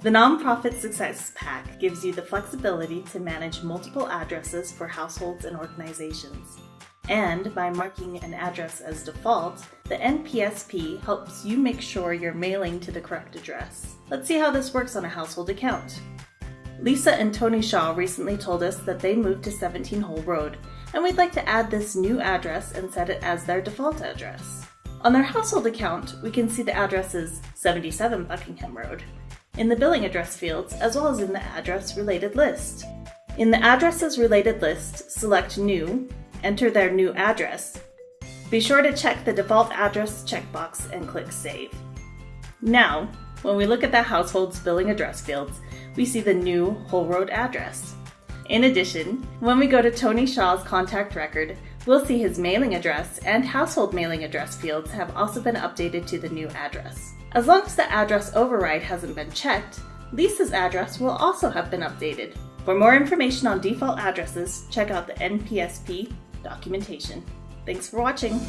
The Nonprofit Success Pack gives you the flexibility to manage multiple addresses for households and organizations. And by marking an address as default, the NPSP helps you make sure you're mailing to the correct address. Let's see how this works on a household account. Lisa and Tony Shaw recently told us that they moved to 17 Hull Road, and we'd like to add this new address and set it as their default address. On their household account, we can see the addresses 77 Buckingham Road in the billing address fields as well as in the address related list. In the addresses related list, select New, enter their new address. Be sure to check the default address checkbox and click Save. Now, when we look at the household's billing address fields, we see the new Hull Road address. In addition, when we go to Tony Shaw's contact record, we'll see his mailing address and household mailing address fields have also been updated to the new address. As long as the address override hasn't been checked, Lisa's address will also have been updated. For more information on default addresses, check out the NPSP documentation. Thanks for watching.